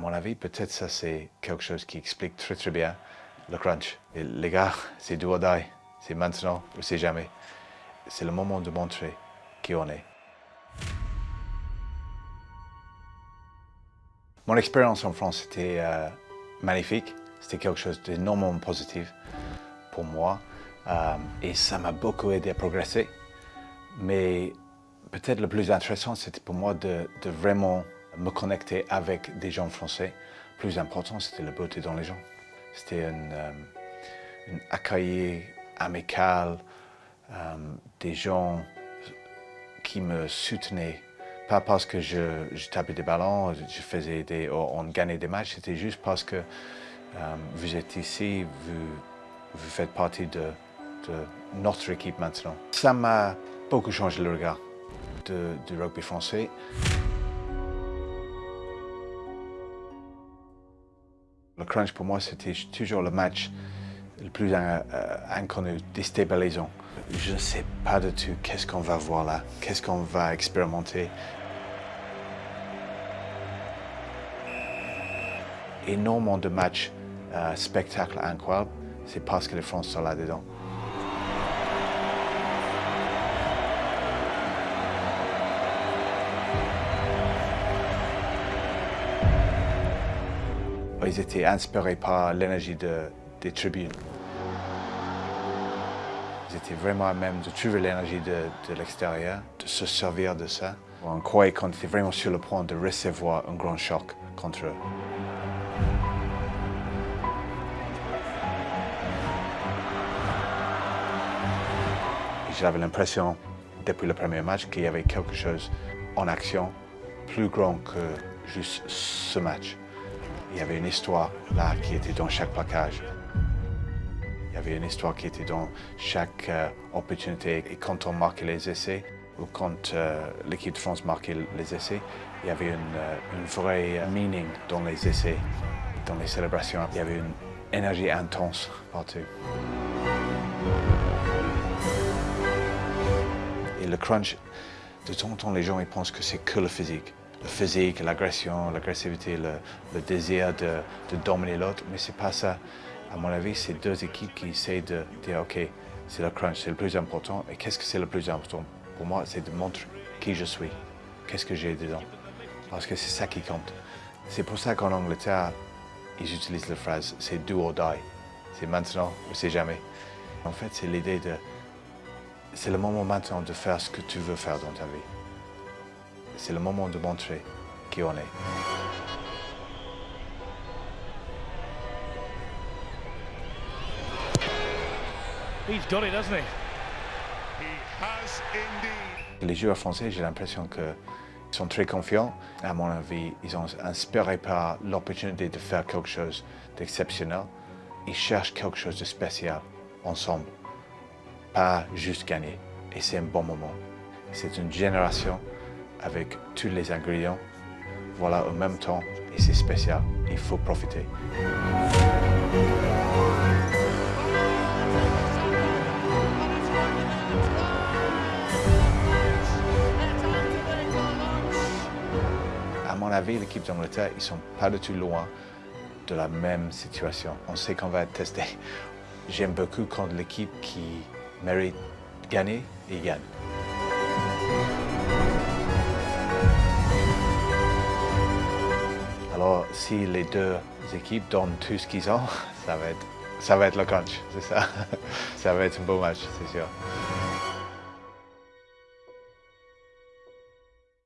mon avis, peut-être ça c'est quelque chose qui explique très très bien le crunch. Et les gars, c'est do or die. C'est maintenant ou c'est jamais. C'est le moment de montrer qui on est. Mon expérience en France était euh, magnifique. C'était quelque chose d'énormément positif pour moi. Euh, et ça m'a beaucoup aidé à progresser. Mais peut-être le plus intéressant, c'était pour moi de, vraiment me connecter avec des gens français. Plus important, c'était la beauté dans les gens. C'était un, euh, accueil amical, euh, des gens qui me soutenaient. Pas parce que je, tapais des ballons, je faisais des, on gagnait des matchs, c'était juste parce que euh, vous êtes ici, vous, vous faites partie de, de notre équipe maintenant. Ça m'a beaucoup changé le regard du rugby français. Le crunch pour moi c'était toujours le match le plus euh, inconnu, déstabilisant. Je ne sais pas du tout qu'est-ce qu'on va voir là, qu'est-ce qu'on va expérimenter? Énormément de matchs, euh, spectacles incroyables, c'est parce que les Français sont là-dedans. Ils étaient inspirés par l'énergie des tribunes. Ils étaient vraiment à même de trouver l'énergie de, l'extérieur, de se servir de ça. On croyait qu'on était vraiment sur le point de recevoir un grand choc contre eux. J'avais l'impression, depuis le premier match, qu'il y avait quelque chose en action plus grand que juste ce match. Il y avait une histoire là qui était dans chaque plaquage. Il y avait une histoire qui était dans chaque euh, opportunité. Et quand on marquait les essais, ou quand euh, l'équipe de France marquait les essais, il y avait une, euh, une vraie meaning dans les essais, dans les célébrations. Il y avait une énergie intense partout. Et le crunch, de temps en temps, les gens ils pensent que c'est que le physique le physique, l'agression, l'agressivité, le, désir de, dominer l'autre, mais c'est pas ça. À mon avis, c'est deux équipes qui essaient de dire, OK, c'est le crunch, c'est le plus important. Et qu'est-ce que c'est le plus important? Pour moi, c'est de montrer qui je suis, qu'est-ce que j'ai dedans? Parce que c'est ça qui compte. C'est pour ça qu'en Angleterre, ils utilisent la phrase, c'est do or die. C'est maintenant ou c'est jamais. En fait, c'est l'idée de, c'est le moment maintenant de faire ce que tu veux faire dans ta vie c'est le moment de montrer qui on est. Les joueurs français, j'ai l'impression qu'ils sont très confiants. À mon avis, ils sont inspirés par l'opportunité de faire quelque chose d'exceptionnel. Ils cherchent quelque chose de spécial ensemble, pas juste gagner. Et c'est un bon moment. C'est une génération avec tous les ingrédients. Voilà, en même temps, et c'est spécial, il faut profiter. À mon avis, l'équipe d'Angleterre, ils ne sont pas du tout loin de la même situation. On sait qu'on va être testé. J'aime beaucoup quand l'équipe qui mérite gagner, et gagne. Si les deux équipes donnent tout ce qu'ils ont, ça va être, ça va être le crunch, c'est ça. ça va être un beau match, c'est sûr.